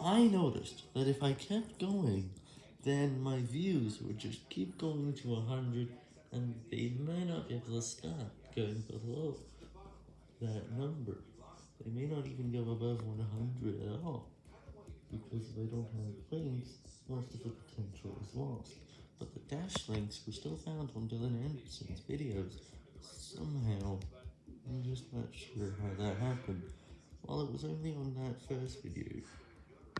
I noticed that if I kept going, then my views would just keep going to 100, and they may not be able to stop going below that number. They may not even go above 100 at all, because if I don't have links, most of the potential is lost. But the dash links were still found on Dylan Anderson's videos, somehow. I'm just not sure how that happened. While it was only on that first video.